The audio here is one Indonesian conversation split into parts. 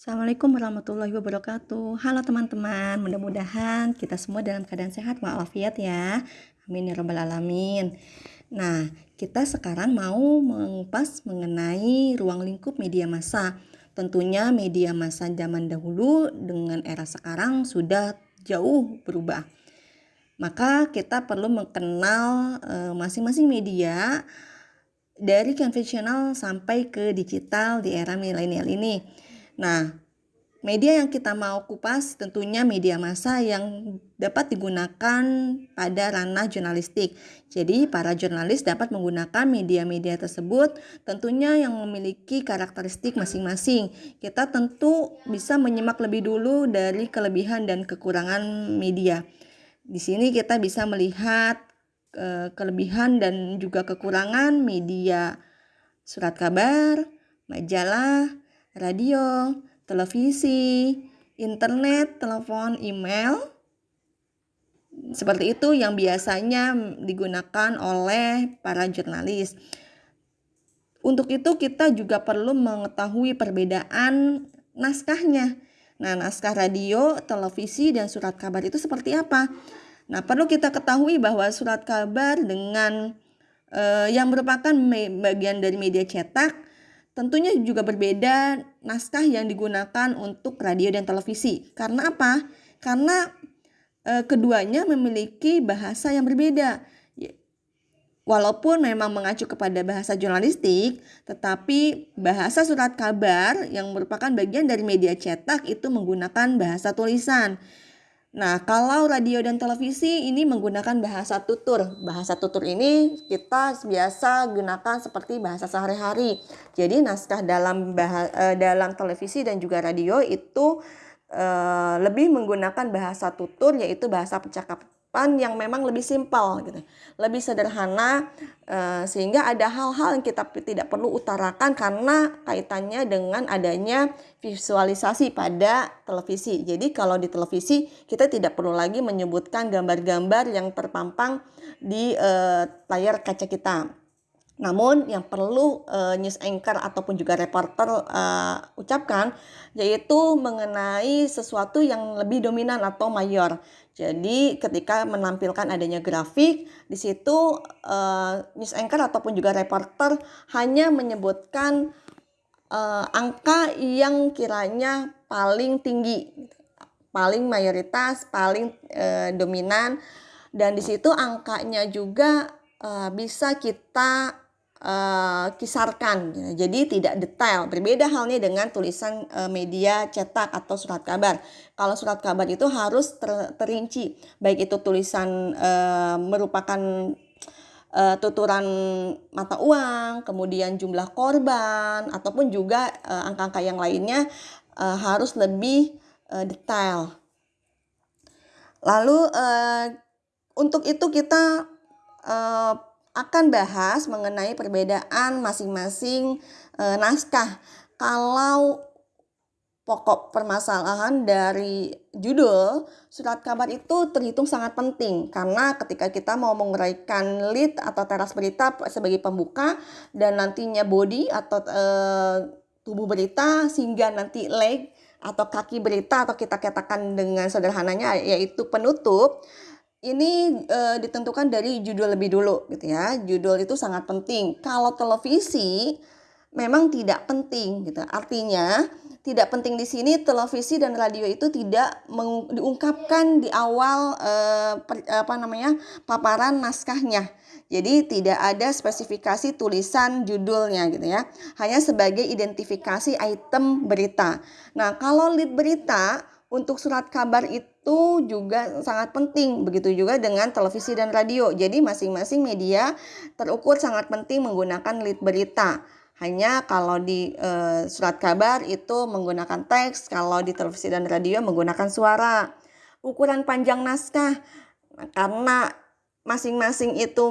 Assalamualaikum warahmatullahi wabarakatuh. Halo teman-teman, mudah-mudahan kita semua dalam keadaan sehat walafiat ya. Amin ya rabbal alamin. Nah, kita sekarang mau mengupas mengenai ruang lingkup media massa. Tentunya media massa zaman dahulu dengan era sekarang sudah jauh berubah. Maka kita perlu mengenal eh, masing-masing uh, media dari konvensional sampai ke digital di era milenial ini. Nah, media yang kita mau kupas tentunya media massa yang dapat digunakan pada ranah jurnalistik. Jadi, para jurnalis dapat menggunakan media-media tersebut tentunya yang memiliki karakteristik masing-masing. Kita tentu bisa menyimak lebih dulu dari kelebihan dan kekurangan media. Di sini kita bisa melihat eh, kelebihan dan juga kekurangan media surat kabar, majalah, radio, televisi, internet, telepon, email. Seperti itu yang biasanya digunakan oleh para jurnalis. Untuk itu kita juga perlu mengetahui perbedaan naskahnya. Nah, naskah radio, televisi, dan surat kabar itu seperti apa? Nah, perlu kita ketahui bahwa surat kabar dengan eh, yang merupakan bagian dari media cetak Tentunya juga berbeda naskah yang digunakan untuk radio dan televisi. Karena apa? Karena e, keduanya memiliki bahasa yang berbeda. Walaupun memang mengacu kepada bahasa jurnalistik, tetapi bahasa surat kabar yang merupakan bagian dari media cetak itu menggunakan bahasa tulisan. Nah, kalau radio dan televisi ini menggunakan bahasa tutur. Bahasa tutur ini kita biasa gunakan seperti bahasa sehari-hari. Jadi naskah dalam bahasa, eh, dalam televisi dan juga radio itu uh, lebih menggunakan bahasa tutur yaitu bahasa percakapan yang memang lebih simpel gitu. Lebih sederhana uh, sehingga ada hal-hal yang kita tidak perlu utarakan karena kaitannya dengan adanya visualisasi pada televisi. Jadi kalau di televisi kita tidak perlu lagi menyebutkan gambar-gambar yang terpampang di uh, layar kaca kita. Namun yang perlu uh, news anchor ataupun juga reporter uh, ucapkan yaitu mengenai sesuatu yang lebih dominan atau mayor. Jadi ketika menampilkan adanya grafik di situ uh, news anchor ataupun juga reporter hanya menyebutkan uh, angka yang kiranya paling tinggi, paling mayoritas, paling uh, dominan dan di situ angkanya juga uh, bisa kita uh, kisarkan. Jadi tidak detail. Berbeda halnya dengan tulisan uh, media cetak atau surat kabar. Kalau surat kabar itu harus ter terinci, baik itu tulisan uh, merupakan uh, tuturan mata uang, kemudian jumlah korban ataupun juga angka-angka uh, yang lainnya uh, harus lebih uh, detail. Lalu uh, untuk itu kita uh, akan bahas mengenai perbedaan masing-masing e, naskah. Kalau pokok permasalahan dari judul surat kabar itu terhitung sangat penting karena ketika kita mau menguraikan lead atau teras berita sebagai pembuka dan nantinya body atau e, tubuh berita sehingga nanti leg atau kaki berita atau kita katakan dengan sederhananya yaitu penutup ini e, ditentukan dari judul lebih dulu gitu ya. Judul itu sangat penting. Kalau televisi memang tidak penting gitu. Artinya tidak penting di sini televisi dan radio itu tidak diungkapkan di awal e, per, apa namanya paparan naskahnya. Jadi tidak ada spesifikasi tulisan judulnya gitu ya. Hanya sebagai identifikasi item berita. Nah, kalau lead berita untuk surat kabar itu juga sangat penting. Begitu juga dengan televisi dan radio. Jadi masing-masing media terukur sangat penting menggunakan lead berita. Hanya kalau di e, surat kabar itu menggunakan teks, kalau di televisi dan radio menggunakan suara. Ukuran panjang naskah karena masing-masing itu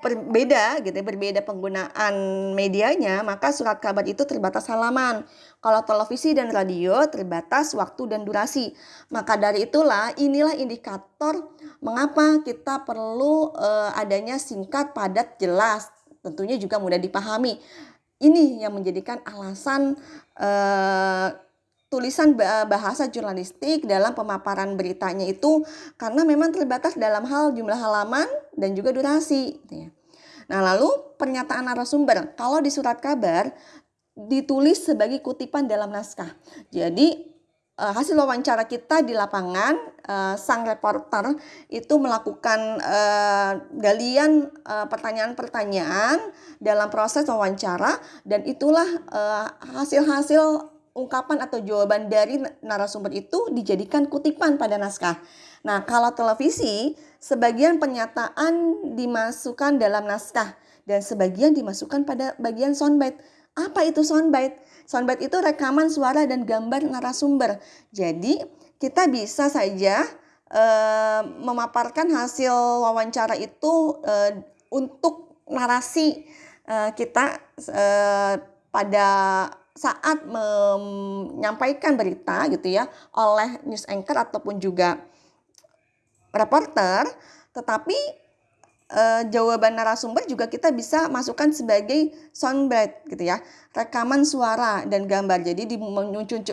berbeda gitu ya, berbeda penggunaan medianya, maka surat kabar itu terbatas halaman. Kalau televisi dan radio terbatas waktu dan durasi. Maka dari itulah inilah indikator mengapa kita perlu uh, adanya singkat, padat, jelas. Tentunya juga mudah dipahami. ini yang menjadikan alasan uh, tulisan bahasa jurnalistik dalam pemaparan beritanya itu karena memang terbatas dalam hal jumlah halaman dan juga durasi. Gitu ya. Nah lalu pernyataan narasumber kalau di surat kabar ditulis sebagai kutipan dalam naskah. Jadi uh, hasil wawancara kita di lapangan, uh, sang reporter itu melakukan uh, galian pertanyaan-pertanyaan dalam proses wawancara dan itulah hasil-hasil ungkapan atau jawaban dari narasumber itu dijadikan kutipan pada naskah. Nah, kalau televisi, sebagian pernyataan dimasukkan dalam naskah dan sebagian dimasukkan pada bagian soundbite. Apa itu soundbite? Soundbite itu rekaman suara dan gambar narasumber. Jadi kita bisa saja uh, memaparkan hasil wawancara itu uh, untuk narasi uh, kita pada saat menyampaikan berita gitu ya oleh news anchor ataupun juga reporter, tetapi uh, jawaban narasumber juga kita bisa masukkan sebagai soundbite gitu ya rekaman suara dan gambar. Jadi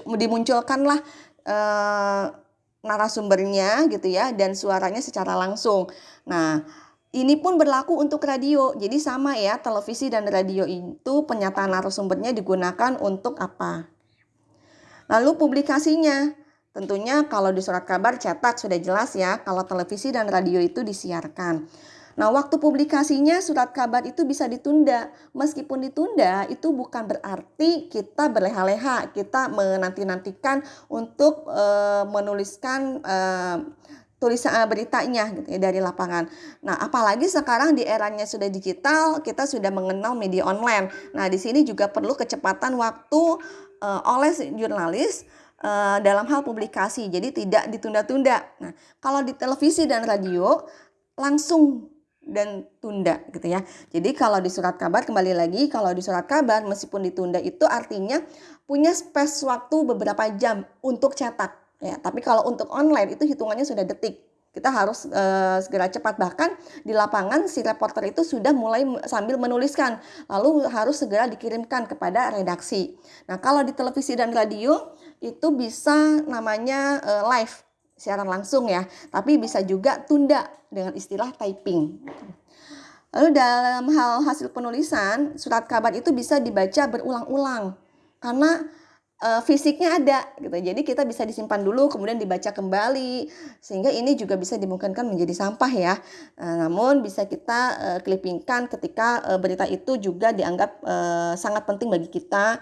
dimunculkanlah uh, narasumbernya gitu ya dan suaranya secara langsung. Nah ini pun berlaku untuk radio jadi sama ya televisi dan radio itu pernyataan narasumbernya digunakan untuk apa lalu publikasinya Tentunya kalau di surat kabar cetak sudah jelas ya, kalau televisi dan radio itu disiarkan. Nah, waktu publikasinya surat kabar itu bisa ditunda. Meskipun ditunda, itu bukan berarti kita berleha-leha, kita menanti-nantikan untuk e, menuliskan e, tulisan eh, beritanya gitu ya dari lapangan. Nah, apalagi sekarang di eranya sudah digital, kita sudah mengenal media online. Nah, di sini juga perlu kecepatan waktu e, oleh jurnalis dalam hal publikasi. Jadi tidak ditunda-tunda. Nah, kalau di televisi dan radio langsung dan tunda gitu ya. Jadi kalau di surat kabar kembali lagi kalau di surat kabar meskipun ditunda itu artinya punya space waktu beberapa jam untuk cetak ya. Tapi kalau untuk online itu hitungannya sudah detik. Kita harus uh, segera cepat bahkan di lapangan si reporter itu sudah mulai sambil menuliskan lalu harus segera dikirimkan kepada redaksi. Nah, kalau di televisi dan radio itu bisa namanya uh, live siaran langsung ya, tapi bisa juga tunda dengan istilah typing. Lalu dalam hal hasil penulisan, surat kabar itu bisa dibaca berulang-ulang karena e, fisiknya ada gitu. Jadi kita bisa disimpan dulu kemudian dibaca kembali sehingga ini juga bisa dimungkinkan menjadi sampah ya. E, namun bisa kita e, clippingkan ketika e, berita itu juga dianggap e, sangat penting bagi kita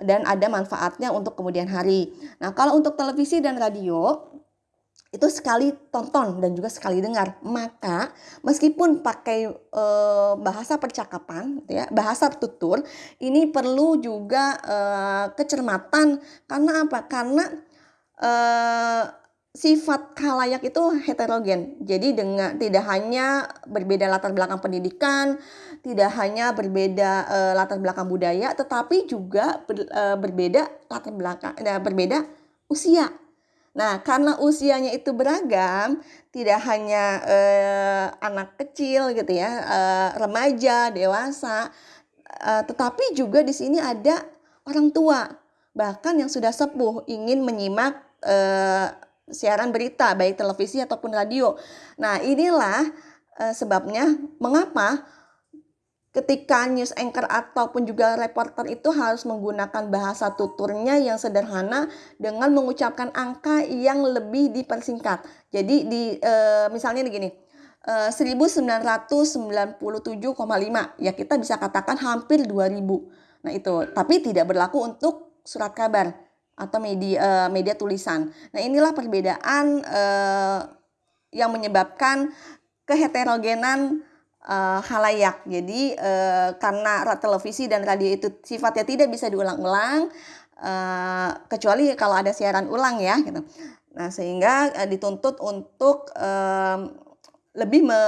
dan ada manfaatnya untuk kemudian hari. Nah, kalau untuk televisi dan radio itu sekali tonton dan juga sekali dengar. Maka meskipun pakai e, bahasa percakapan, gitu ya, bahasa tutur, ini perlu juga e, kecermatan karena apa? Karena e, sifat khalayak itu heterogen. Jadi dengan tidak hanya berbeda latar belakang pendidikan, tidak hanya berbeda e, latar belakang budaya, tetapi juga ber, e, berbeda latar belakang, berbeda usia Nah, karena usianya itu beragam, tidak hanya eh, anak kecil gitu ya, eh, remaja, dewasa, eh, tetapi juga di sini ada orang tua, bahkan yang sudah sepuh ingin menyimak eh, siaran berita baik televisi ataupun radio. Nah, inilah eh, sebabnya mengapa ketika news anchor ataupun juga reporter itu harus menggunakan bahasa tuturnya yang sederhana dengan mengucapkan angka yang lebih dipersingkat. Jadi di e, misalnya begini, e, 1997,5 ya kita bisa katakan hampir 2000. Nah itu, tapi tidak berlaku untuk surat kabar atau media e, media tulisan. Nah inilah perbedaan e, yang menyebabkan keheterogenan uh, halayak. Jadi uh, karena televisi dan radio itu sifatnya tidak bisa diulang-ulang uh, kecuali kalau ada siaran ulang ya gitu. Nah, sehingga uh, dituntut untuk uh, lebih me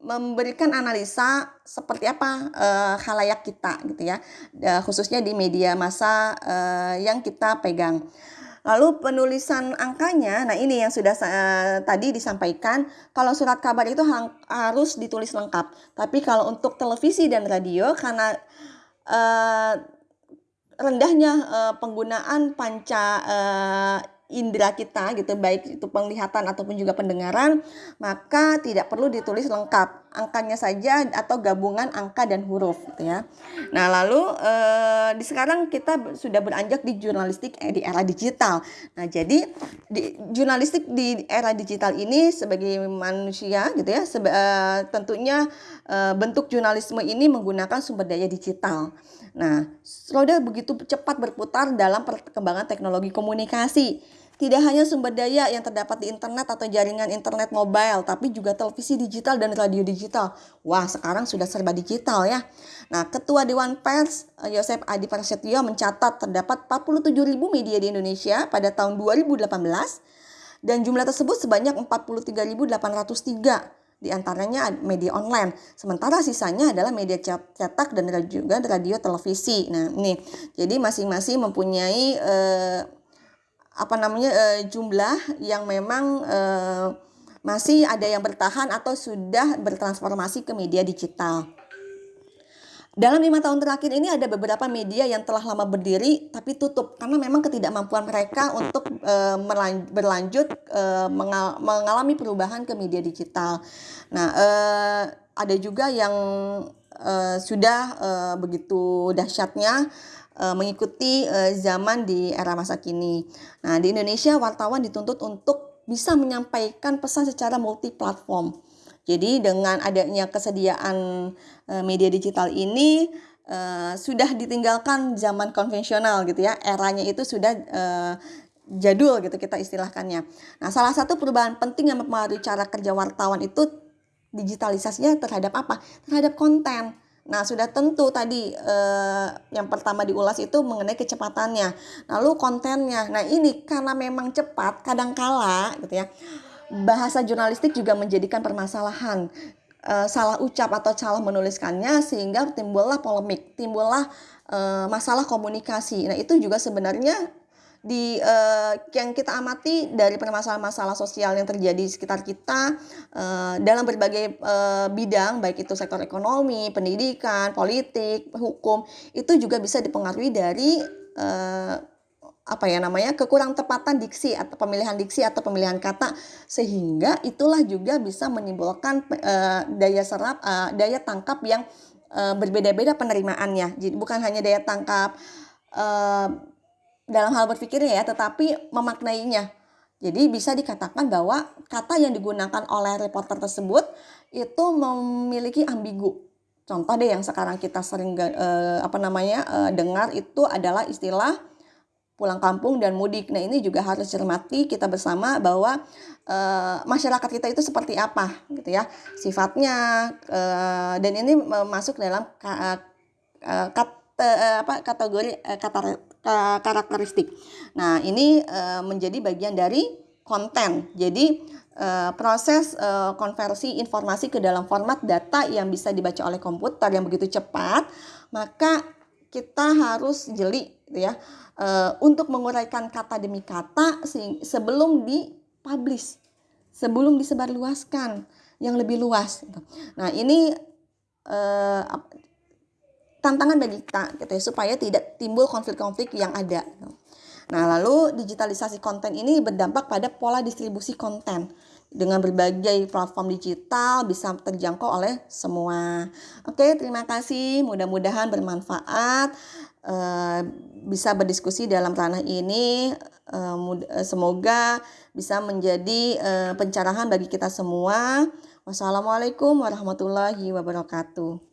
memberikan analisa seperti apa uh, halayak kita gitu ya. Uh, khususnya di media massa uh, yang kita pegang. Lalu penulisan angkanya, nah ini yang sudah uh, tadi disampaikan, kalau surat kabar itu harus ditulis lengkap. Tapi kalau untuk televisi dan radio, karena uh, rendahnya uh, penggunaan panca uh, indera kita gitu baik itu penglihatan ataupun juga pendengaran maka tidak perlu ditulis lengkap angkanya saja atau gabungan angka dan huruf gitu ya. Nah, lalu eh, di sekarang kita sudah beranjak di jurnalistik eh, di era digital. Nah, jadi di jurnalistik di era digital ini sebagai manusia gitu ya seba, eh, tentunya eh, bentuk jurnalisme ini menggunakan sumber daya digital. Nah, roda begitu cepat berputar dalam perkembangan teknologi komunikasi tidak hanya sumber daya yang terdapat di internet atau jaringan internet mobile, tapi juga televisi digital dan radio digital. Wah, sekarang sudah serba digital ya. Nah, Ketua Dewan Pers eh, Yosef Adi Prasetyo mencatat terdapat 47 ribu media di Indonesia pada tahun 2018 dan jumlah tersebut sebanyak 43.803 di antaranya media online. Sementara sisanya adalah media cetak dan juga radio televisi. Nah, ini jadi masing-masing mempunyai eh, apa namanya uh, jumlah yang memang uh, masih ada yang bertahan atau sudah bertransformasi ke media digital. Dalam lima tahun terakhir ini ada beberapa media yang telah lama berdiri tapi tutup karena memang ketidakmampuan mereka untuk e, berlanjut e, mengal mengalami perubahan ke media digital. Nah, e, ada juga yang e, sudah e, begitu dahsyatnya mengikuti uh, zaman di era masa kini. Nah, di Indonesia wartawan dituntut untuk bisa menyampaikan pesan secara multi platform. Jadi dengan adanya kesediaan uh, media digital ini sudah ditinggalkan zaman konvensional gitu ya. Eranya itu sudah jadul gitu kita istilahkannya. Nah, salah satu perubahan penting yang mempengaruhi cara kerja wartawan itu digitalisasinya terhadap apa? Terhadap konten. Nah, sudah tentu tadi eh, yang pertama diulas itu mengenai kecepatannya. Lalu kontennya. Nah, ini karena memang cepat, kadangkala gitu ya. Bahasa jurnalistik juga menjadikan permasalahan eh, salah ucap atau salah menuliskannya sehingga timbullah polemik, timbullah eh, masalah komunikasi. Nah, itu juga sebenarnya di uh, yang kita amati dari permasalahan-masalah sosial yang terjadi di sekitar kita uh, dalam berbagai uh, bidang baik itu sektor ekonomi, pendidikan, politik, hukum itu juga bisa dipengaruhi dari uh, apa ya namanya kekurang tepatan diksi atau pemilihan diksi atau pemilihan kata sehingga itulah juga bisa menimbulkan uh, daya serap uh, daya tangkap yang uh, berbeda-beda penerimaannya. Jadi bukan hanya daya tangkap uh, dalam hal berpikirnya ya, tetapi memaknainya. Jadi bisa dikatakan bahwa kata yang digunakan oleh reporter tersebut itu memiliki ambigu. Contoh deh yang sekarang kita sering eh, apa namanya eh, dengar itu adalah istilah pulang kampung dan mudik. Nah ini juga harus cermati kita bersama bahwa eh, masyarakat kita itu seperti apa gitu ya sifatnya eh, dan ini masuk dalam ka, eh, kat, eh, apa kategori eh, kata karakteristik. Nah, ini uh, menjadi bagian dari konten. Jadi uh, proses uh, konversi informasi ke dalam format data yang bisa dibaca oleh komputer yang begitu cepat, maka kita harus jeli gitu ya untuk menguraikan kata demi kata sebelum dipublish, sebelum disebarluaskan yang lebih luas. Gitu. Nah, ini tantangan bagi kita gitu ya supaya tidak timbul konflik-konflik yang ada. Nah, lalu digitalisasi konten ini berdampak pada pola distribusi konten dengan berbagai platform digital bisa terjangkau oleh semua. Oke, terima kasih. Mudah-mudahan bermanfaat. Uh, bisa berdiskusi dalam ranah ini. Uh, semoga bisa menjadi pencerahan bagi kita semua. Wassalamualaikum warahmatullahi wabarakatuh.